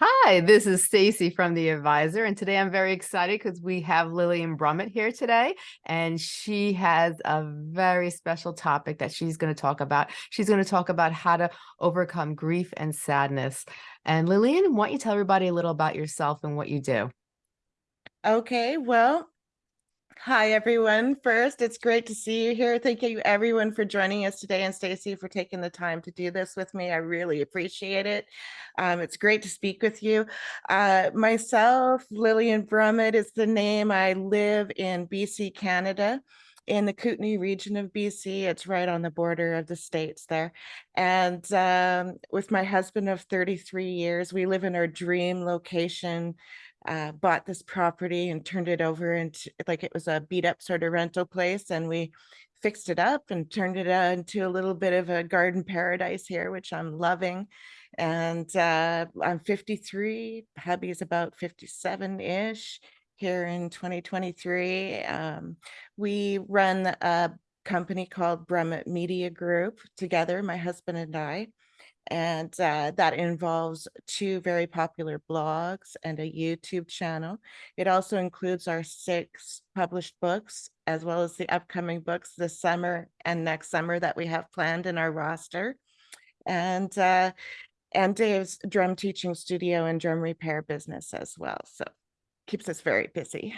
Hi, this is Stacy from The Advisor, and today I'm very excited because we have Lillian Brummett here today, and she has a very special topic that she's going to talk about. She's going to talk about how to overcome grief and sadness. And Lillian, why don't you tell everybody a little about yourself and what you do? Okay, well, Hi, everyone. First, it's great to see you here. Thank you, everyone, for joining us today, and Stacy for taking the time to do this with me. I really appreciate it. Um, it's great to speak with you. Uh, myself, Lillian Brummett is the name. I live in BC, Canada in the Kootenay region of BC. It's right on the border of the states there. And um, with my husband of 33 years, we live in our dream location uh, bought this property and turned it over into like it was a beat up sort of rental place and we fixed it up and turned it into a little bit of a garden paradise here which i'm loving and uh, i'm 53 hubby is about 57 ish here in 2023 um, we run a company called brummett media group together my husband and i and uh, that involves two very popular blogs and a YouTube channel. It also includes our six published books, as well as the upcoming books this summer and next summer that we have planned in our roster. And uh, and Dave's drum teaching studio and drum repair business as well. So keeps us very busy.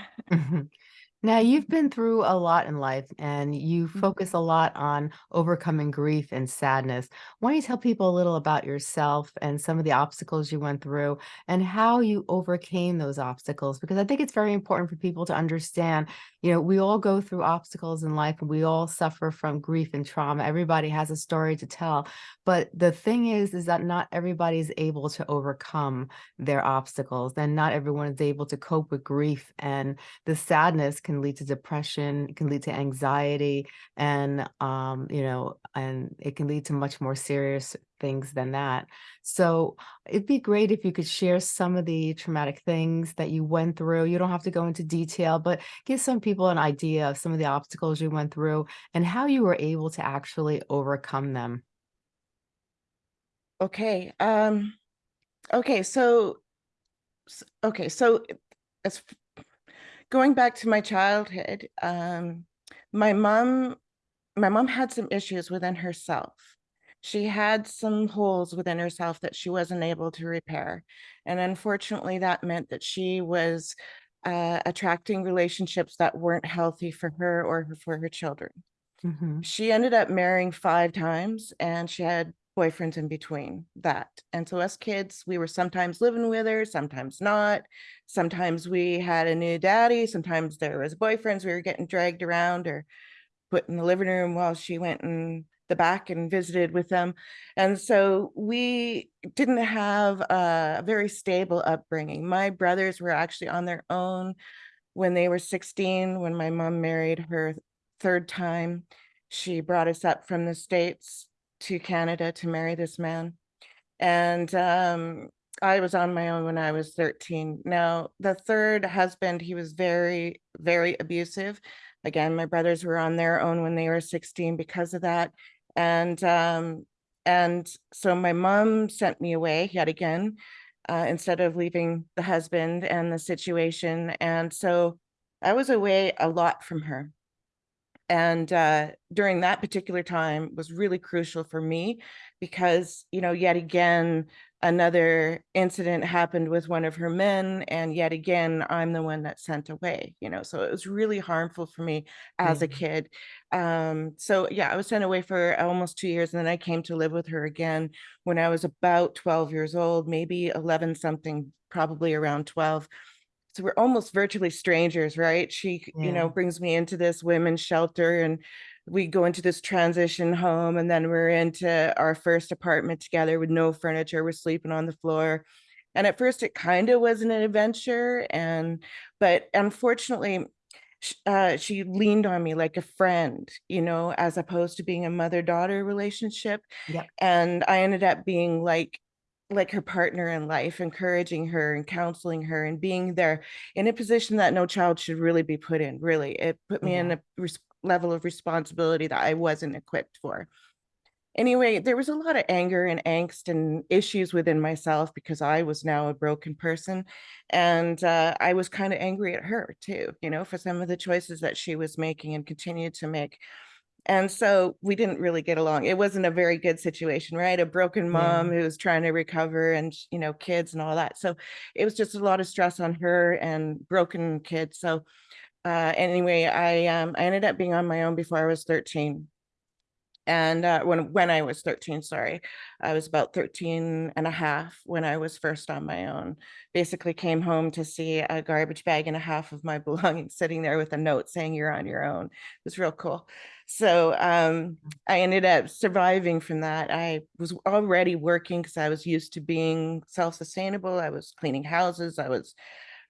Now, you've been through a lot in life and you Mhm. focus a lot on overcoming grief and sadness. Why don't you tell people a little about yourself and some of the obstacles you went through and how you overcame those obstacles? Because I think it's very important for people to understand, you know, we all go through obstacles in life and we all suffer from grief and trauma. Everybody has a story to tell. But the thing is, is that not everybody is able to overcome their obstacles and not everyone is able to cope with grief and the sadness can lead to depression, it can lead to anxiety, and um, you know, and it can lead to much more serious things than that. So it'd be great if you could share some of the traumatic things that you went through. You don't have to go into detail, but give some people an idea of some of the obstacles you went through and how you were able to actually overcome them. Okay. Um, okay. So, okay. So as going back to my childhood, um, my mom, my mom had some issues within herself. She had some holes within herself that she wasn't able to repair. And unfortunately, that meant that she was uh, attracting relationships that weren't healthy for her or for her children. Mhm. She ended up marrying five times and she had boyfriends in between that. And so us kids, we were sometimes living with her, sometimes not. Sometimes we had a new daddy, sometimes there was boyfriends we were getting dragged around or put in the living room while she went in the back and visited with them. And so we didn't have a very stable upbringing. My brothers were actually on their own when they were 16, when my mom married her third time. She brought us up from the States to Canada to marry this man. And um, I was on my own when I was 13. Now, the third husband, he was very, very abusive. Again, my brothers were on their own when they were 16 because of that. And um, and so my mom sent me away yet again uh, instead of leaving the husband and the situation. And so I was away a lot from her and uh, during that particular time was really crucial for me because you know yet again another incident happened with one of her men and yet again i'm the one that's sent away you know so it was really harmful for me as Yeah. a kid um so yeah i was sent away for almost two years and then i came to live with her again when i was about 12 years old maybe 11 something probably around 12 so we're almost virtually strangers, right? She, you know, brings me into this women's shelter and we go into this transition home and then we're into our first apartment together with no furniture. We're sleeping on the floor. And at first it kind of was an adventure and but unfortunately uh, she leaned on me like a friend, you know, as opposed to being a mother-daughter relationship. Yep. And I ended up being like like her partner in life, encouraging her and counseling her and being there in a position that no child should really be put in. Really, it put me in a res- level of responsibility that I wasn't equipped for. anyway, there was a lot of anger and angst and issues within myself because I was now a broken person. And uh, I was kind of angry at her too, you know, for some of the choices that she was making and continued to make. And so we didn't really get along. It wasn't a very good situation, right? A broken Yeah. mom who was trying to recover and, you know, kids and all that. So it was just a lot of stress on her and broken kids. So uh, anyway, I um, I ended up being on my own before I was 13 and uh, when when I was 13, sorry, I was about 13 and a half when I was first on my own. Basically came home to see a garbage bag and a half of my belongings sitting there with a note saying you're on your own. It was real cool. So um, I ended up surviving from that. I was already working because I was used to being self-sustainable. I was cleaning houses. I was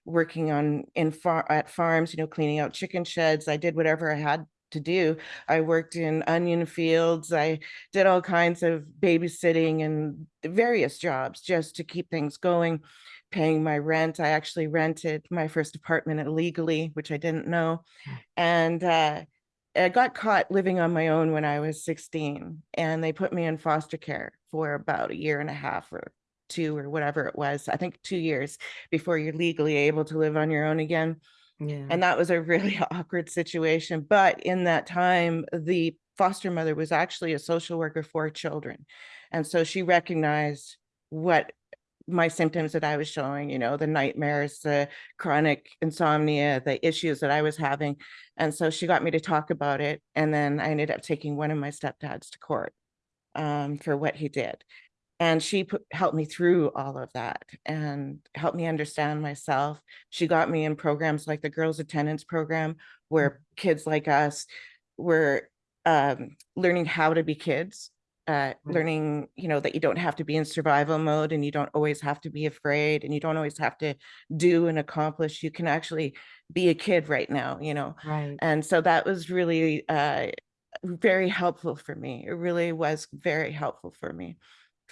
working on in far at farms, you know, cleaning out chicken sheds. I did whatever I had to do. I worked in onion fields. I did all kinds of babysitting and various jobs just to keep things going, paying my rent. I actually rented my first apartment illegally, which I didn't know. And uh, I got caught living on my own when I was 16, and they put me in foster care for about a year and a half or two or whatever it was. I think two years before you're legally able to live on your own again. Yeah. And that was a really awkward situation. But in that time, the foster mother was actually a social worker for children. And so she recognized what my symptoms that I was showing, you know, the nightmares, the chronic insomnia, the issues that I was having. And so she got me to talk about it. And then I ended up taking one of my stepdads to court um, for what he did and she put, helped me through all of that and helped me understand myself. She got me in programs like the Girls Attendance Program, where kids like us were um, learning how to be kids, uh, learning, you know, that you don't have to be in survival mode and you don't always have to be afraid and you don't always have to do and accomplish. You can actually be a kid right now, you know. Right. And so that was really uh, very helpful for me. It really was very helpful for me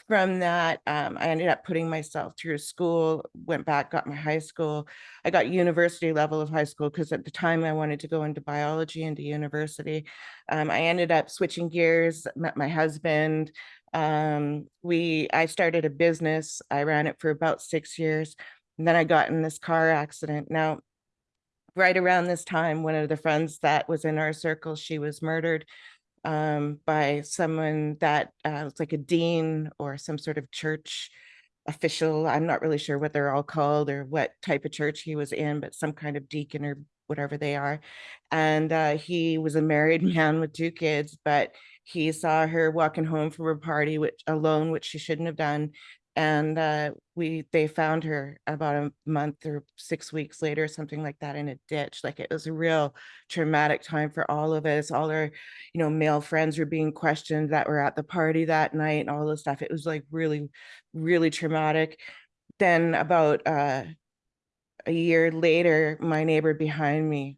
from that, um, I ended up putting myself through school, went back, got my high school. I got university level of high school because at the time I wanted to go into biology into university. Um, I ended up switching gears, met my husband. Um, we, I started a business. I ran it for about six years. And then I got in this car accident. Now, right around this time, one of the friends that was in our circle, she was murdered um, by someone that uh, was like a dean or some sort of church official. I'm not really sure what they're all called or what type of church he was in, but some kind of deacon or whatever they are. And uh, he was a married man with two kids, but he saw her walking home from a party which alone, which she shouldn't have done. And uh, we they found her about a month or six weeks later, something like that, in a ditch. Like it was a real traumatic time for all of us. All our, you know, male friends were being questioned that were at the party that night and all this stuff. It was like really, really traumatic. Then about uh, a year later, my neighbor behind me,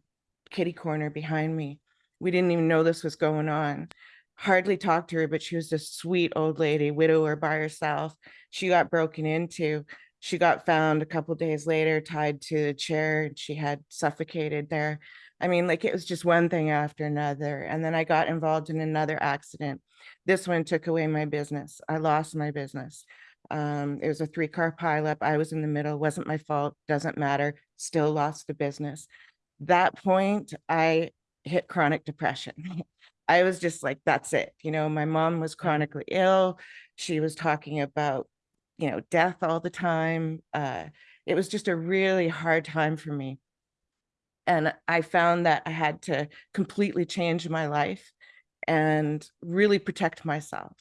kitty corner behind me, we didn't even know this was going on. Hardly talked to her, but she was this sweet old lady, widower by herself. She got broken into. She got found a couple days later, tied to a chair, and she had suffocated there. I mean, like it was just one thing after another. And then I got involved in another accident. This one took away my business. I lost my business. Um, it was a three car pileup. I was in the middle, wasn't my fault, doesn't matter, still lost the business. That point, I hit chronic depression. I was just like, that's it. You know, my mom was chronically ill. She was talking about, you know, death all the time. Uh, it was just a really hard time for me. And I found that I had to completely change my life and really protect myself.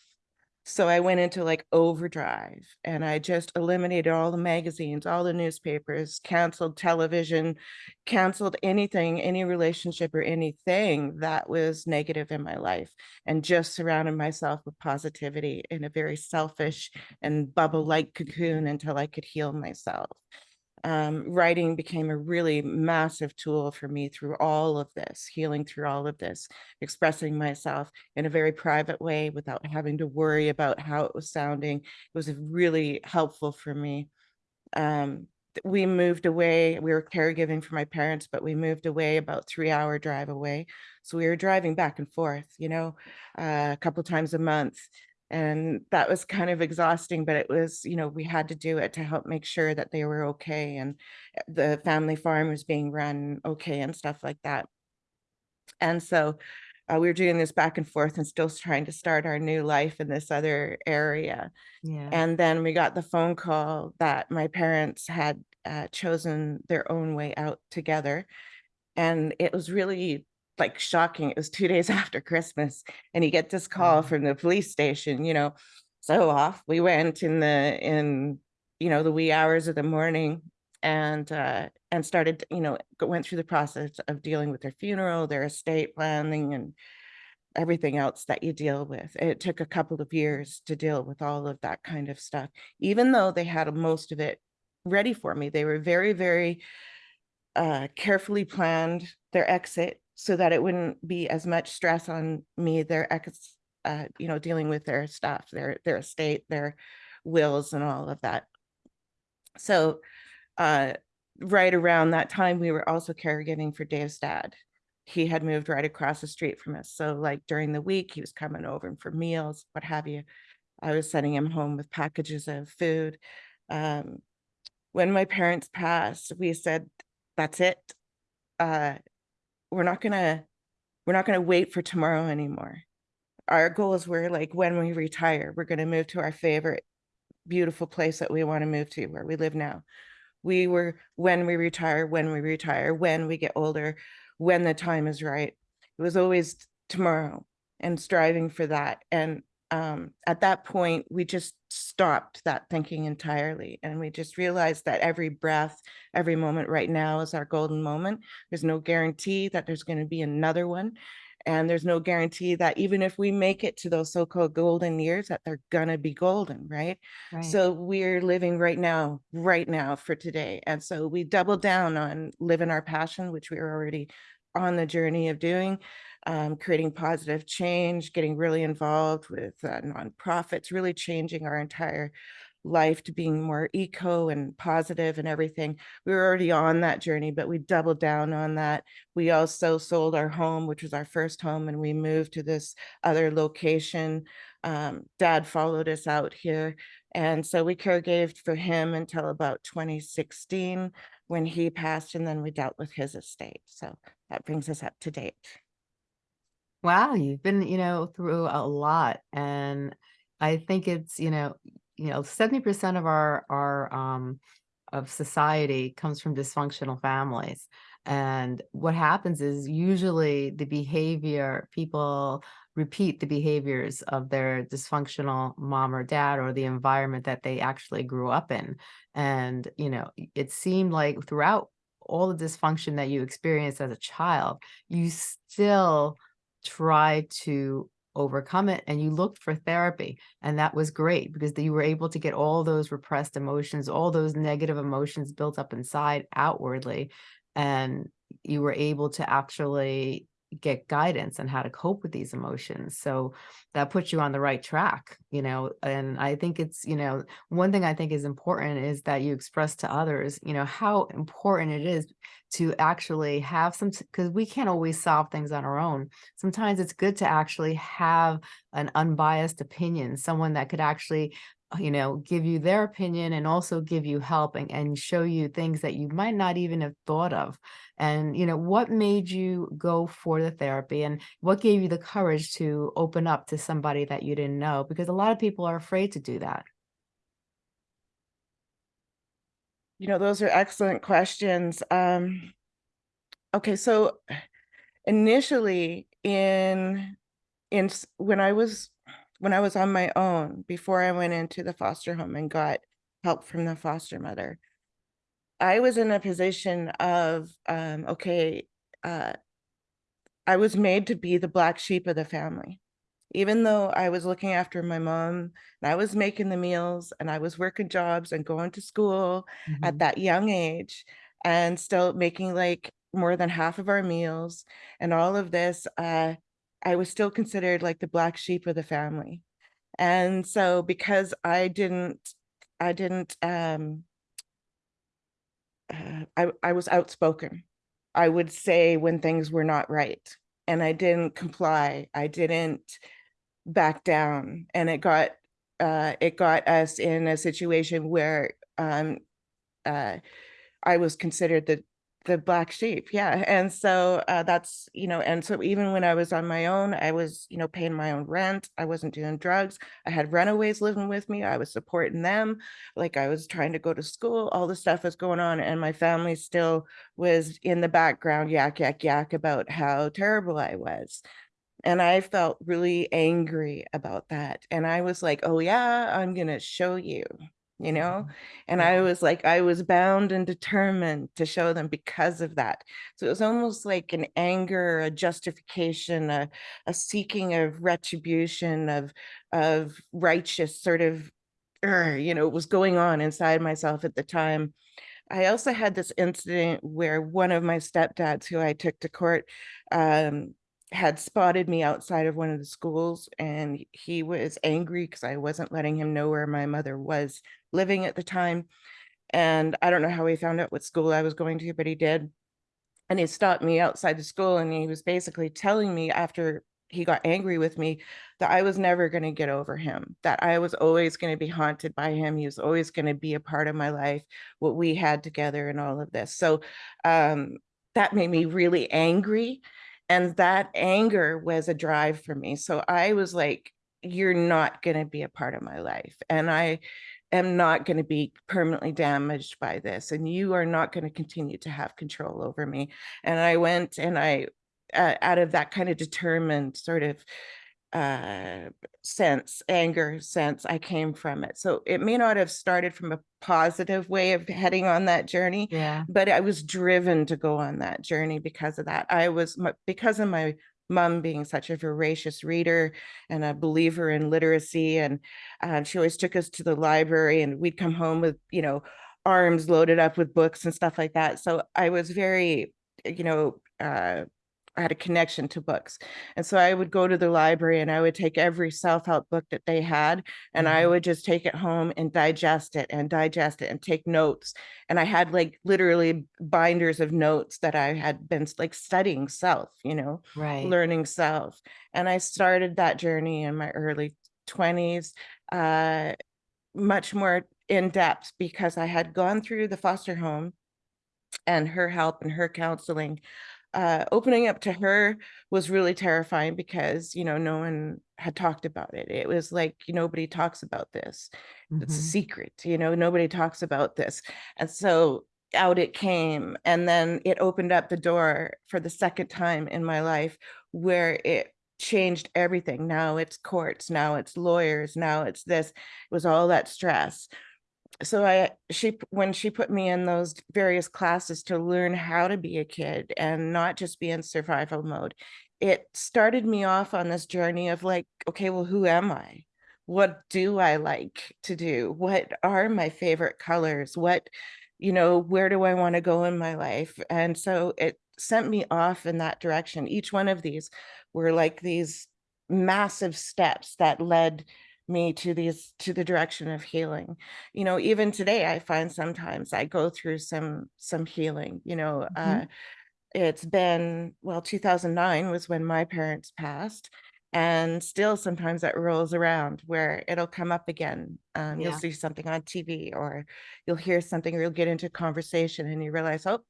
So I went into like overdrive and I just eliminated all the magazines, all the newspapers, canceled television, canceled anything, any relationship or anything that was negative in my life, and just surrounded myself with positivity in a very selfish and bubble like cocoon until I could heal myself um, writing became a really massive tool for me through all of this, healing through all of this, expressing myself in a very private way without having to worry about how it was sounding. It was really helpful for me. Um, we moved away. We were caregiving for my parents, but we moved away about three hour drive away. So we were driving back and forth, you know, uh, a couple times a month. And that was kind of exhausting, but it was, you know, we had to do it to help make sure that they were okay and uh, the family farm was being run okay and stuff like that. And so uh, we were doing this back and forth and still trying to start our new life in this other area. Yeah. And then we got the phone call that my parents had uh, chosen their own way out together. And it was really like shocking. It was two days after Christmas, and you get this call Wow. from the police station, you know. So off we went in the in you know the wee hours of the morning and uh and started you know went through the process of dealing with their funeral their estate planning and everything else that you deal with. It took a couple of years to deal with all of that kind of stuff, even though they had most of it ready for me. They were very, very uh, carefully planned their exit so that it wouldn't be as much stress on me, their ex, uh, you know, dealing with their stuff, their their estate, their wills and all of that. So uh, right around that time, we were also caregiving for Dave's dad. He had moved right across the street from us. So, like during the week, he was coming over for meals, what have you. I was sending him home with packages of food. Um, when my parents passed, we said, "That's it. Uh, we're not gonna, we're not gonna wait for tomorrow anymore. Our goals were like when we retire, we're gonna move to our favorite, beautiful place that we want to move to, where we live now." we were when we retire, when we retire, when we get older, when the time is right. It was always tomorrow and striving for that. And um, at that point, we just stopped that thinking entirely. And we just realized that every breath, every moment right now is our golden moment. There's no guarantee that there's going to be another one. And there's no guarantee that even if we make it to those so-called golden years, that they're gonna be golden, right? Right. So we're living right now, right now for today. And so we double down on living our passion, which we were already on the journey of doing, um, creating positive change, getting really involved with uh, nonprofits, really changing our entire life to being more eco and positive and everything. We were already on that journey, but we doubled down on that. We also sold our home, which was our first home, and we moved to this other location. Um, Dad followed us out here. And so we caregaved for him until about 2016 when he passed, and then we dealt with his estate. So that brings us up to date. Wow, you've been, you know, through a lot, and I think it's, you know, you know, 70% of our our um of society comes from dysfunctional families. And what happens is usually the behavior, people repeat the behaviors of their dysfunctional mom or dad or the environment that they actually grew up in. And, you know, it seemed like throughout all the dysfunction that you experienced as a child, you still try to overcome it and you looked for therapy and that was great because you were able to get all those repressed emotions all those negative emotions built up inside outwardly and you were able to actually get guidance on how to cope with these emotions so that puts you on the right track you know and i think it's you know one thing i think is important is that you express to others you know how important it is to actually have some because we can't always solve things on our own. Sometimes it's good to actually have an unbiased opinion someone that could actually you know give you their opinion and also give you help and, and show you things that you might not even have thought of and you know what made you go for the therapy and what gave you the courage to open up to somebody that you didn't know because a lot of people are afraid to do that You know, those are excellent questions. Um, okay, so initially in in when I was when I was on my own before I went into the foster home and got help from the foster mother, I was in a position of um, okay, uh, I was made to be the black sheep of the family. Even though I was looking after my mom and I was making the meals and I was working jobs and going to school at Mhm. that young age and still making like more than half of our meals and all of this, uh, I was still considered like the black sheep of the family. And so because I didn't I didn't um uh, I, I was outspoken. I would say when things were not right and I didn't comply. I didn't back down and it got uh, it got us in a situation where um, uh, I was considered the the black sheep yeah and so uh, that's you know and so even when i was on my own i was you know paying my own rent i wasn't doing drugs i had runaways living with me i was supporting them like i was trying to go to school all the stuff was going on and my family still was in the background yak yak yak about how terrible i was and I felt really angry about that. And I was like, oh, yeah, I'm going to show you, you know? And I was like, I was bound and determined to show them because of that. So it was almost like an anger, a justification, a, a seeking of retribution, of, of righteous sort of, er, you know, was going on inside myself at the time. I also had this incident where one of my stepdads, who I took to court, um, had spotted me outside of one of the schools and he was angry because I wasn't letting him know where my mother was living at the time. And I don't know how he found out what school I was going to, but he did. And he stopped me outside the school and he was basically telling me after he got angry with me that I was never going to get over him, that I was always going to be haunted by him. He was always going to be a part of my life, what we had together and all of this. So um, that made me really angry. And that anger was a drive for me. So I was like, you're not going to be a part of my life. And I am not going to be permanently damaged by this. And you are not going to continue to have control over me. And I went and I, uh, out of that kind of determined sort of uh sense anger sense i came from it. So it may not have started from a positive way of heading on that journey Yeah. but i was driven to go on that journey because of that. I was because of my mom being such a voracious reader and a believer in literacy and uh, she always took us to the library and we'd come home with you know arms loaded up with books and stuff like that. So i was very you know uh I had a connection to books. And so I would go to the library and I would take every self-help book that they had and I Mhm. would just take it home and digest it and digest it and take notes. And I had like literally binders of notes that I had been like studying self, you know, Right. learning self. And I started that journey in my early 20s, uh, much more in depth because I had gone through the foster home and her help and her counseling uh, opening up to her was really terrifying because, you know, no one had talked about it. It was like, nobody talks about this. It's a Mhm. secret, you know, nobody talks about this. And so out it came. And then it opened up the door for the second time in my life where it changed everything. Now it's courts, now it's lawyers, now it's this. It was all that stress so I she when she put me in those various classes to learn how to be a kid and not just be in survival mode, it started me off on this journey of like, okay, well, who am I? What do I like to do? What are my favorite colors? What, you know, where do I want to go in my life? And so it sent me off in that direction. Each one of these were like these massive steps that led me to these to the direction of healing. You know even today i find sometimes i go through some some healing you know uh Mhm. it's been well 2009 was when my parents passed and still sometimes that rolls around where it'll come up again. Um, you'll see something on tv or you'll hear something or you'll get into conversation and you realize oh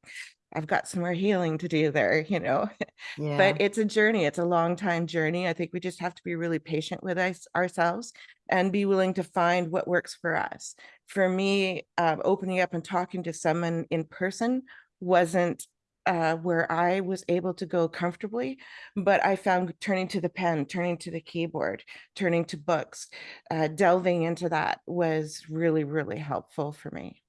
i've got some more healing to do there you know but it's a journey. It's a long time journey. I think we just have to be really patient with us, ourselves and be willing to find what works for us. For me, um, opening up and talking to someone in person wasn't uh, where I was able to go comfortably, but I found turning to the pen, turning to the keyboard, turning to books, uh, delving into that was really, really helpful for me.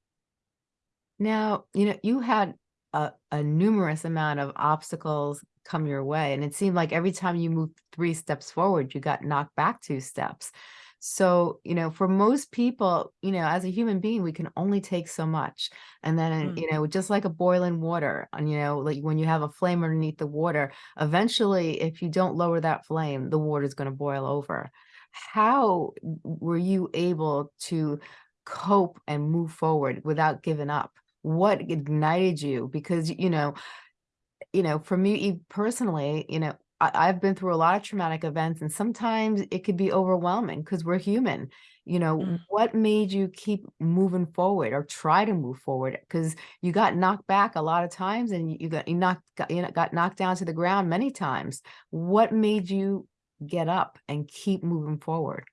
Now, you know, you had a a numerous amount of obstacles come your way, and it seemed like every time you moved 3 steps forward, you got knocked back 2 steps. So, you know, for most people, you know, as a human being, we can only take so much. And then, Mm. you know, just like a boiling water, and, you know, like when you have a flame underneath the water, eventually, if you don't lower that flame, the water is gonna boil over. How were you able to cope and move forward without giving up? What ignited you? Because, you know you know, for me personally, you know, I I've been through a lot of traumatic events, and sometimes it could be overwhelming because we're human. You know, Mm. what made you keep moving forward or try to move forward because you got knocked back a lot of times and you got you knocked got you know, got knocked down to the ground many times. What made you get up and keep moving forward?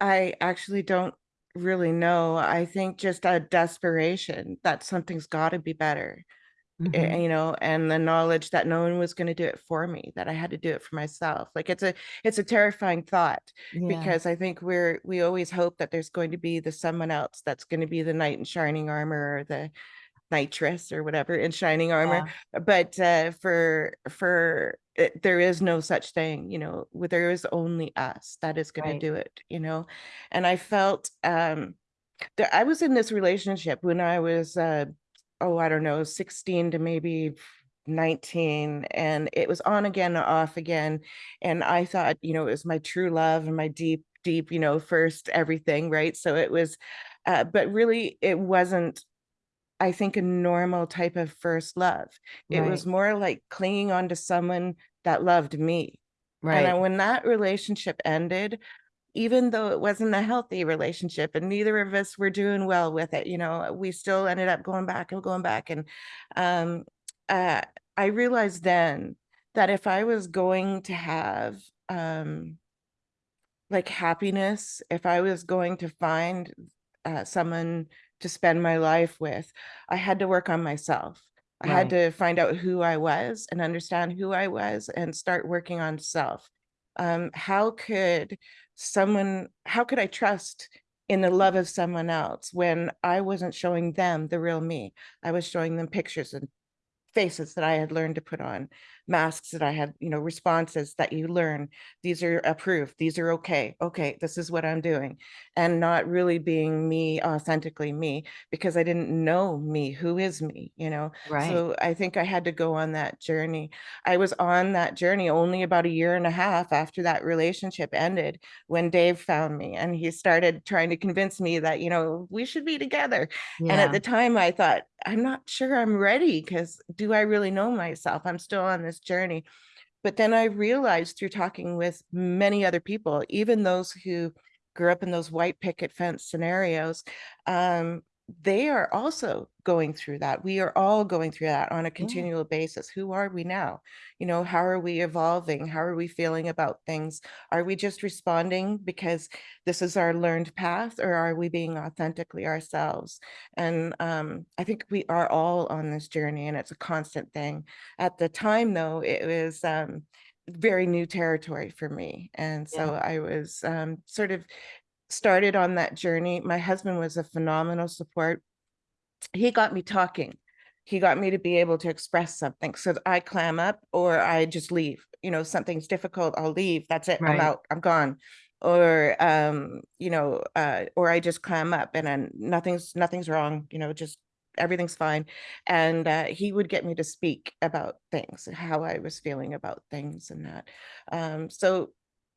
I actually don't really know. I think just a desperation that something's gotta be better, eh, Mhm. you know, and the knowledge that no one was gonna do it for me, that I had to do it for myself. Like, it's a it's a terrifying thought Yeah. because I think we're we always hope that there's going to be the someone else that's gonna be the knight in shining armor or the nitress or whatever in shining armor. Yeah. But, uh, for for eh, there is no such thing, you know, there is only us that is gonna do it, you know? And I felt, um, that I was in this relationship when I was, uh, oh, I don't know, 16 to maybe 19, and it was on again, off again, and I thought, you know, it was my true love and my deep, deep, you know, first everything, right? So it was, uh, but really it wasn't, I think, a normal type of first love. It Right. was more like clinging on to someone that loved me. And Right. then when that relationship ended, even though it wasn't a healthy relationship and neither of us were doing well with it, you know, we still ended up going back and going back, and, um, uh, I realized then that if I was going to have, um like, happiness, if I was going to find, uh, someone to spend my life with, I had to work on myself. I had to find out who I was and understand who I was and start working on self. Um, how could someone how could I trust in the love of someone else when I wasn't showing them the real me? I was showing them pictures and faces that I had learned to put on, masks that I had you know, responses that you learn. These are approved, these are okay. Okay, this is what I'm doing, and not really being me, authentically me, because I didn't know me. Who is me, you know? Right. So, I think I had to go on that journey. I was on that journey only about a year and a half after that relationship ended when Dave found me, and he started trying to convince me that, you know, we should be together. And at the time, I thought, "I'm not sure I'm ready because do I really know myself? I'm still on this journey." But then I realized through talking with many other people, even those who grew up in those white picket fence scenarios, um, they are also going through that. We are all going through that on a Yeah. continual basis. Who are we now? You know, how are we evolving? How are we feeling about things? Are we just responding because this is our learned path, or are we being authentically ourselves? And, um, I think we are all on this journey, and it's a constant thing. At the time, though, it was, um, very new territory for me, and Yeah. so I was, um, sort of started on that journey. My husband was a phenomenal support. He got me talking. He got me to be able to express something so I clam up or I just leave. You know, something's difficult, I'll leave. That's it. I'm out. I'm gone. Or, um, you know, uh, or I just clam up and then nothing's nothing's wrong, you know, just everything's fine. And, uh, he would get me to speak about things, how I was feeling about things and that. Um, so,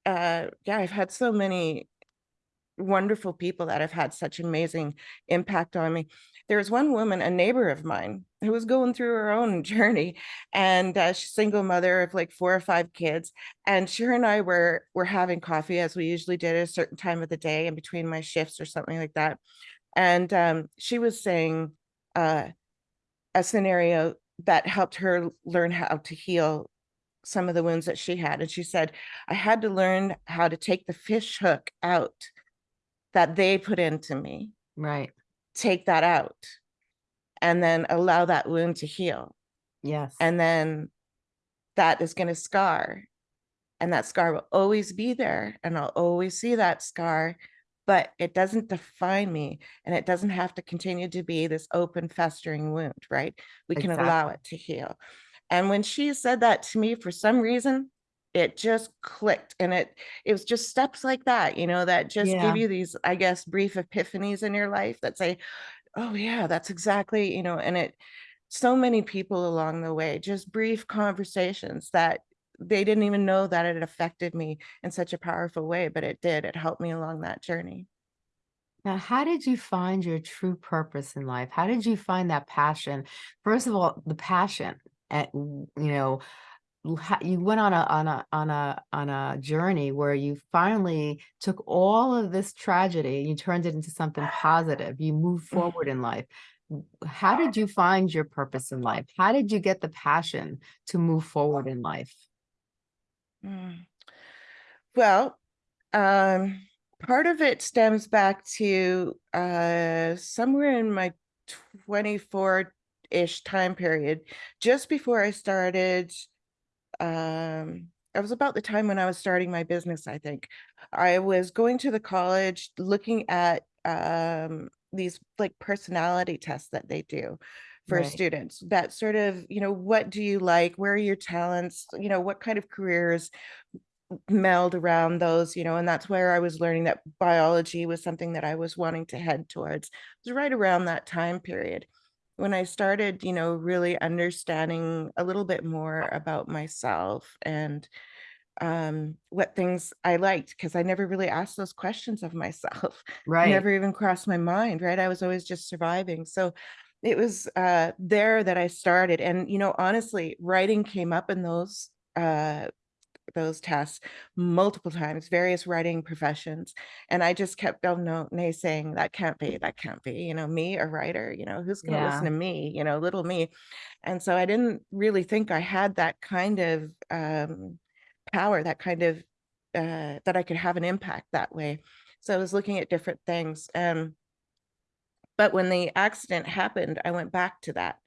uh, yeah, I've had so many wonderful people that have had such amazing impact on me. There was one woman, a neighbor of mine, who was going through her own journey, and, uh, she's single mother of, like, 4 or 5 kids, and she and I were were having coffee as we usually did at a certain time of the day in between my shifts or something like that. And, um, she was saying, uh, a scenario that helped her learn how to heal some of the wounds that she had, and she said, "I had to learn how to take the fish hook out that they put into me" Right. "take that out, and then allow that wound to heal. Yes. And then that is gonna scar, and that scar will always be there, and I'll always see that scar, but it doesn't define me, and it doesn't have to continue to be this open festering wound, right? We can allow it to heal." And when she said that to me, for some reason, it just clicked, and it it was just steps like that, you know, that just give you these, I guess, brief epiphanies in your life that say, "Oh, yeah, that's exactly" you know, and it so many people along the way, just brief conversations that they didn't even know that it affected me in such a powerful way, but it did. It helped me along that journey. Now, how did you find your true purpose in life? How did you find that passion? First of all, the passion at, you know, you went on a on a on a on a journey where you finally took all of this tragedy, and you turned it into something positive, you moved forward in life. How did you find your purpose in life? How did you get the passion to move forward in life? Mm. Well, um, part of it stems back to, uh, somewhere in my 24-ish time period, just before I started, um it was about the time when I was starting my business, I think. I was going to the college looking at, um, these, like, personality tests that they do for Right. students that sort of, you know, what do you like? Where are your talents? You know, what kind of careers meld around those, you know, and that's where I was learning that biology was something that I was wanting to head towards. It was right around that time period when I started, you know, really understanding a little bit more about myself and, um, what things I liked, because I never really asked those questions of myself. Right. Never even crossed my mind, right? I was always just surviving. So, it was, uh, there that I started, and, you know, honestly, writing came up in those, uh, those tests multiple times, various writing professions, and I just kept, "Oh, no, naysaying, that can't be, that can't be, you know, me, a writer, you know, who's gonna listen to me, you know, little me?" And so I didn't really think I had that kind of, um, power, that kind of, uh that I could have an impact that way. So I was looking at different things, and but when the accident happened, I went back to that.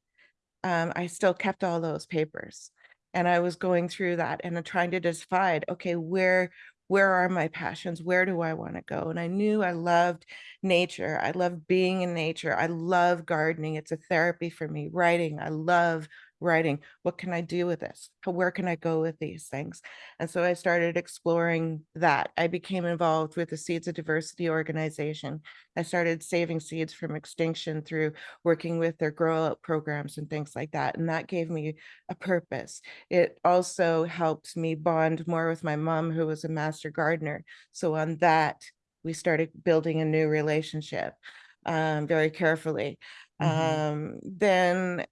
Um, I still kept all those papers, and I was going through that and trying to decide, "Okay, where where are my passions? Where do I wanna go?" And I knew I loved nature, I love being in nature, I love gardening, it's a therapy for me. Writing, I love writing. What can I do with this? Where can I go with these things? And so I started exploring that. I became involved with the Seeds of Diversity organization. I started saving seeds from extinction through working with their grow out programs and things like that, and that gave me a purpose. It also helped me bond more with my mom, who was a master gardener. So on that, we started building a new relationship, um, very carefully. Mhm. Um, then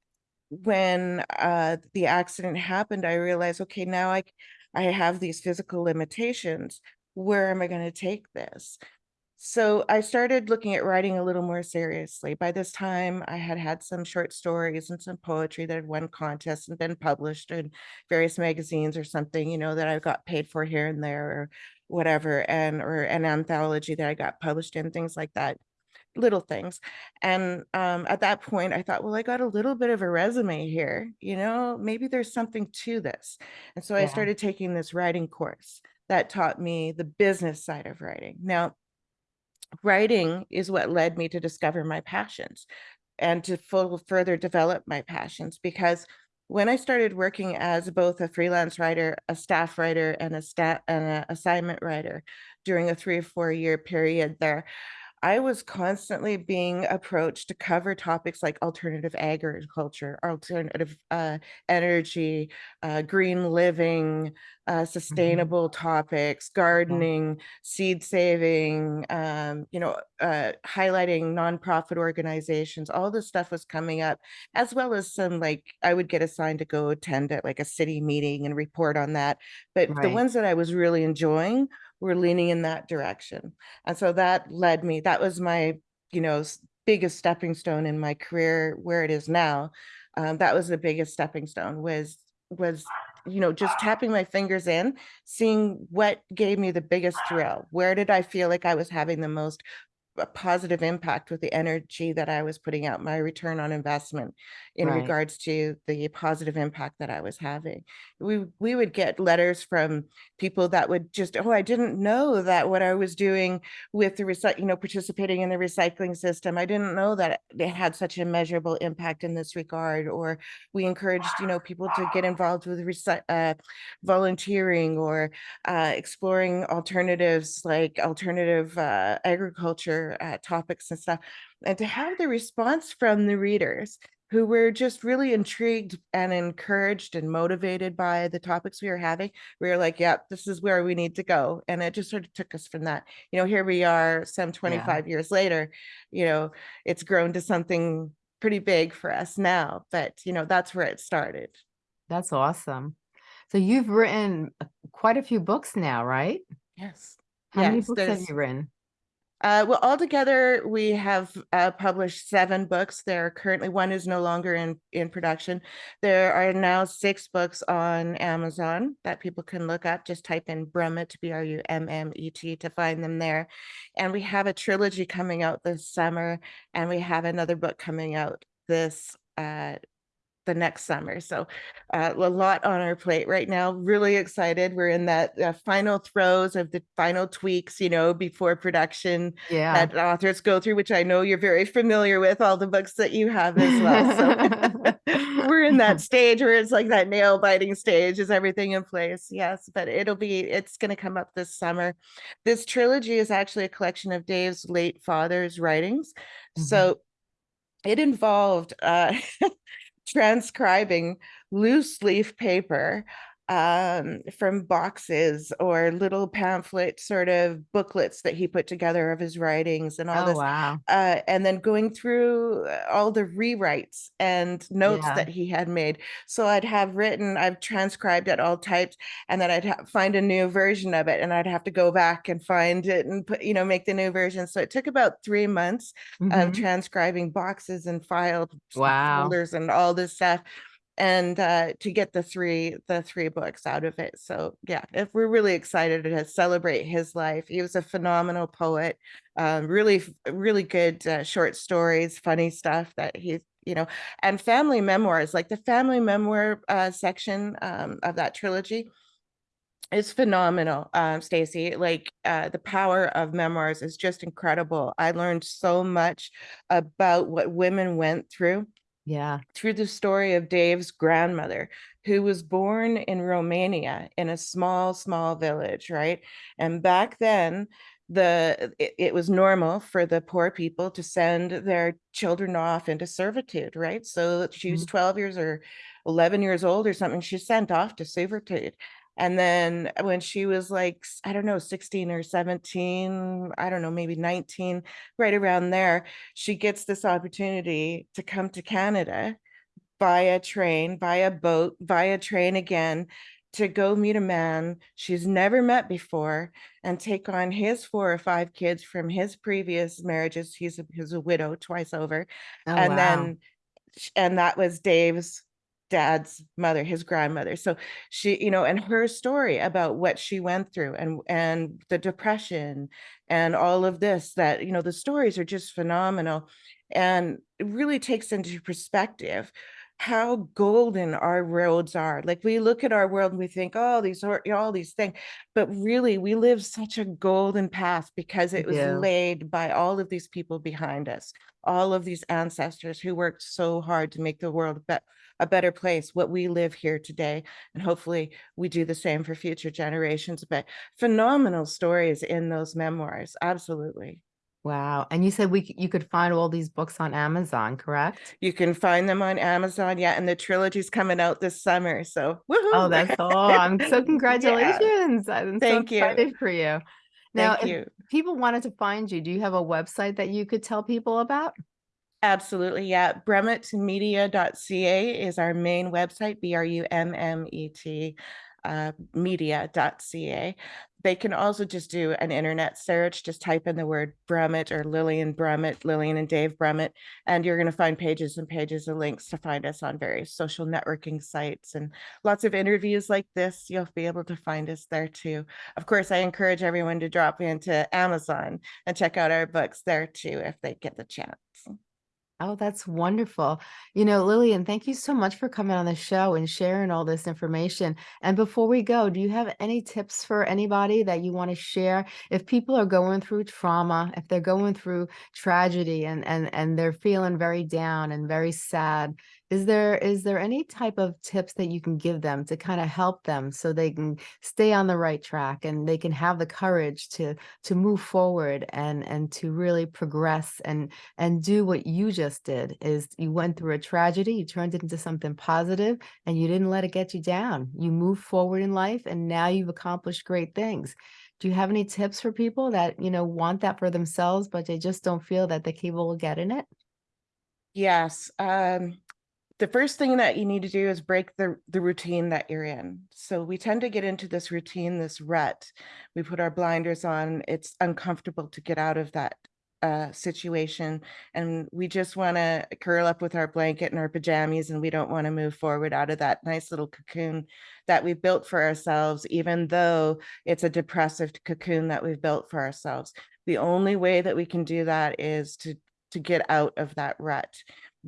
when, uh, the accident happened, I realized, "Okay, now I, I have these physical limitations. Where am I gonna take this?" So I started looking at writing a little more seriously. By this time, I had had some short stories and some poetry that had won contests and been published in various magazines or something, you know, that I got paid for here and there or whatever, and or an anthology that I got published in, things like that, little things. And, um, at that point, I thought, "Well, I got a little bit of a resume here, you know, maybe there's something to this." And so I started taking this writing course that taught me the business side of writing. Now writing is what led me to discover my passions and to full further develop my passions, because when I started working as both a freelance writer, a staff writer, and a sta and an assignment writer during a 3 or 4 year period there, I was constantly being approached to cover topics like alternative agriculture, alternative, uh, energy, uh, green living, uh, Mhm. sustainable topics, Yeah. gardening, seed saving, um, you know, uh, highlighting nonprofit organizations, all this stuff was coming up, as well as some, like I would get assigned to go attend at, like, a city meeting and report on that, but the ones that I was really enjoying were leaning in that direction. And so that led me that was my, you know, biggest stepping stone in my career where it is now. Um, that was the biggest stepping stone was was, you know, just tapping my fingers in, seeing what gave me the biggest thrill. Where did I feel like I was having the most, uh, positive impact with the energy that I was putting out, my return on investment in Right. regards to the positive impact that I was having. We we would get letters from people that would just, "Oh, I didn't know that what I was doing with the recy" you know, participating in the recycling system, "I didn't know that it had such a measurable impact in this regard," or we encouraged, you know, people to get involved with uh, volunteering or, uh, exploring alternatives like alternative, uh, agriculture, uh, topics and stuff, and to have the response from the readers who were just really intrigued and encouraged and motivated by the topics we were having. We were like, "Yep, this is where we need to go." And it just sort of took us from that. You know, here we are some Yeah. 25 years later, you know, it's grown to something pretty big for us now, but, you know, that's where it started. That's awesome. So you've written uh, quite a few books now, right? Yes. How many Yes, books have you written? Uh, well, altogether, we have uh, published seven books. There are currently one is no longer in in production. There are now six books on Amazon that people can look up. Just type in Brummet, B R U M M E T, to find them there. And we have a trilogy coming out this summer, and we have another book coming out this uh, the next summer. So, uh, a lot on our plate right now. Really excited. We're in that uh, final throes of the final tweaks, you know, before production Yeah. that authors go through, which I know you're very familiar with all the books that you have as well. So we're in that stage where it's like that nail biting stage. Is everything in place? Yes, but it'll be, it's going to come up this summer. This trilogy is actually a collection of Dave's late father's writings. Mhm. So it involved uh, transcribing loose leaf paper um, from boxes or little pamphlet sort of booklets that he put together of his writings and all Oh, this, wow. uh, and then going through uh, all the rewrites and notes Yeah. that he had made. So I'd have written, I've transcribed it all typed, and then I'd find a new version of it, and I'd have to go back and find it and put, you know, make the new version. So it took about three months of Mhm. transcribing boxes and files, Wow. folders and all this stuff and uh to get the three the three books out of it. So yeah if we're really excited to celebrate his life he was a phenomenal poet um really really good uh, short stories funny stuff that he you know and family memoirs like the family memoir uh section um of that trilogy is phenomenal um stacy. Like uh the power of memoirs is just incredible. I learned so much about what women went through Yeah. through the story of Dave's grandmother, who was born in Romania in a small, small village, right? And back then, the it, it was normal for the poor people to send their children off into servitude, right? So she was Mhm. 12 years or 11 years old or something, she's sent off to servitude. And then when she was like, I don't know, 16 or 17, I don't know, maybe 19, right around there, she gets this opportunity to come to Canada via train, via boat, via train again, to go meet a man she's never met before and take on his four or five kids from his previous marriages. He's a, he's a widow twice over. Oh, And wow. then and that was Dave's dad's mother, his grandmother. So she, you know, and her story about what she went through and and the depression and all of this that, you know, the stories are just phenomenal and it really takes into perspective how golden our roads are. Like we look at our world and we think, oh, these are all these things, but really we live such a golden path because it was do. laid by all of these people behind us all of these ancestors who worked so hard to make the world a, bet- a better place, what we live here today. And hopefully we do the same for future generations. But phenomenal stories in those memoirs. Absolutely. Wow. And you said we you could find all these books on Amazon, correct? You can find them on Amazon. Yeah. And the trilogy's coming out this summer. So Oh, that's all. I'm so yeah. congratulations. I'm so Thank you. for you. Now, Thank if you. people wanted to find you, do you have a website that you could tell people about? Absolutely, yeah. Brummetmedia.ca is our main website, B-R-U-M-M-E-T, uh, media.ca. They can also just do an internet search, just type in the word Brummet or Lillian Brummet, Lillian and Dave Brummet, and you're going to find pages and pages of links to find us on various social networking sites and lots of interviews like this. You'll be able to find us there too. Of course, I encourage everyone to drop into Amazon and check out our books there too if they get the chance. Oh, that's wonderful. You know, Lillian, thank you so much for coming on the show and sharing all this information. And before we go, do you have any tips for anybody that you want to share? If people are going through trauma, if they're going through tragedy and and and they're feeling very down and very sad, Is there is there any type of tips that you can give them to kinda help them so they can stay on the right track and they can have the courage to to move forward and and to really progress and and do what you just did, is you went through a tragedy, you turned it into something positive, and you didn't let it get you down. You moved forward in life, and now you've accomplished great things. Do you have any tips for people that, you know, want that for themselves, but they just don't feel that they're capable of getting it? Yes, um, the first thing that you need to do is break the the routine that you're in. So we tend to get into this routine, this rut. We put our blinders on. It's uncomfortable to get out of that uh, situation, and we just want to curl up with our blanket and our pajamas, and we don't want to move forward out of that nice little cocoon that we built for ourselves, even though it's a depressive cocoon that we've built for ourselves. The only way that we can do that is to to get out of that rut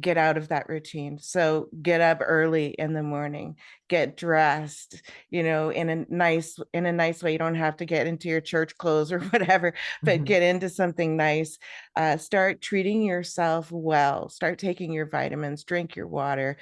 get out of that routine. So get up early in the morning, get dressed, you know, in a nice in a nice way. You don't have to get into your church clothes or whatever, but Mhm. get into something nice. Uh, start treating yourself well. Start taking your vitamins, drink your water,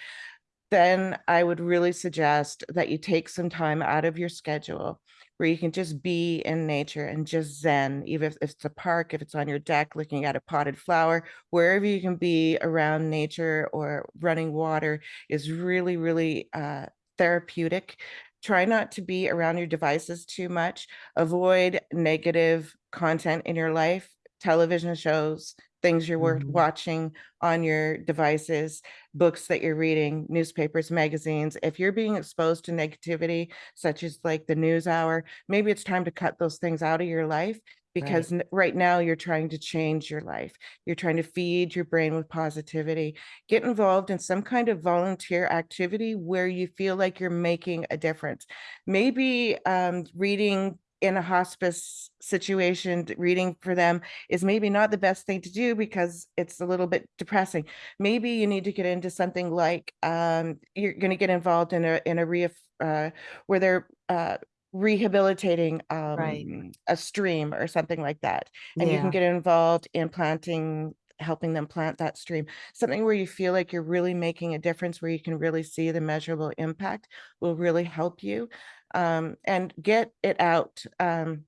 then I would really suggest that you take some time out of your schedule where you can just be in nature and just zen, even if it's a park, if it's on your deck looking at a potted flower, wherever you can be around nature or running water is really, really uh, therapeutic. Try not to be around your devices too much. Avoid negative content in your life, television shows, things you're wor- Mhm. watching on your devices books that you're reading, newspapers, magazines, if you're being exposed to negativity, such as like the news hour, maybe it's time to cut those things out of your life because n- right now you're trying to change your life. You're trying to feed your brain with positivity. Get involved in some kind of volunteer activity where you feel like you're making a difference. Maybe um, reading in a hospice situation, reading for them is maybe not the best thing to do because it's a little bit depressing. Maybe you need to get into something like um, you're going to get involved in a in a re uh, where they're uh, rehabilitating Right. um, a stream or something like that, and you can get involved in planting helping them plant that stream. Something where you feel like you're really making a difference where you can really see the measurable impact will really help you um, and get it out um,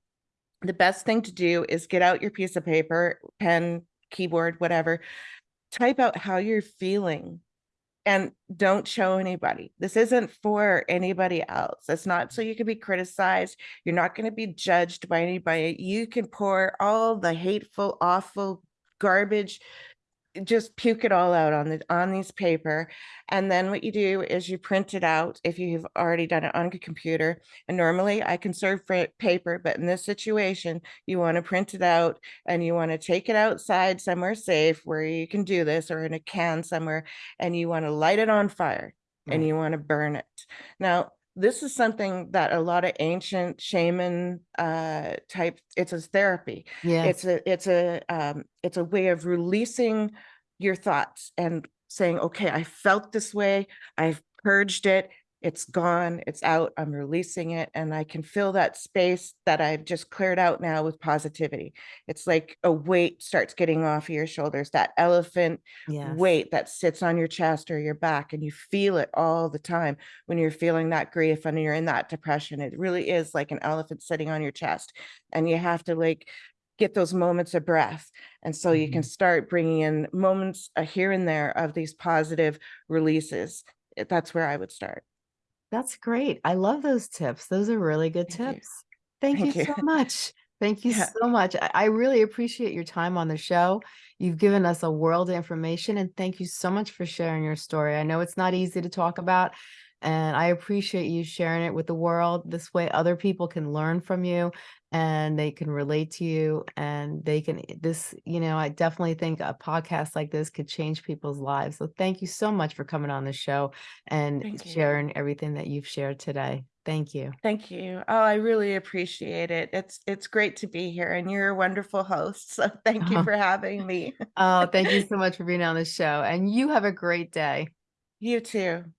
the best thing to do is get out your piece of paper pen keyboard whatever type out how you're feeling and don't show anybody. This isn't for anybody else. It's not so you can be criticized. You're not going to be judged by anybody. You can pour all the hateful, awful garbage just puke it all out on the on these paper and then what you do is you print it out if you've already done it on a computer and normally i can serve paper but in this situation you want to print it out and you want to take it outside somewhere safe where you can do this or in a can somewhere and you want to light it on fire and you want to burn it. Now this is something that a lot of ancient shaman uh type it's a therapy yeah it's a it's a um, it's a way of releasing your thoughts and saying, "Okay, I felt this way. I've purged it. It's gone. It's out. I'm releasing it, and I can fill that space that I've just cleared out now with positivity." It's like a weight starts getting off of your shoulders, that elephant Yes. weight that sits on your chest or your back, and you feel it all the time when you're feeling that grief and you're in that depression. It really is like an elephant sitting on your chest, and you have to like get those moments of breath. And so you can Mhm. start bringing in moments uh, here and there of these positive releases. That's where I would start. That's great. I love those tips. Those are really good Thank you. tips. Thank you you. so much. Thank you Yeah. so much. I, I really appreciate your time on the show. You've given us a world of information, and thank you so much for sharing your story. I know it's not easy to talk about, and I appreciate you sharing it with the world. This way, other people can learn from you and they can relate to you, and they can, eh, this, you know, I definitely think a podcast like this could change people's lives. So, thank you so much for coming on the show and Thank you. sharing everything that you've shared today. Thank you. Thank you. Oh, I really appreciate it. It's it's great to be here and you're a wonderful host. So thank you for having me. Oh, thank you so much for being on the show, and you have a great day. You too.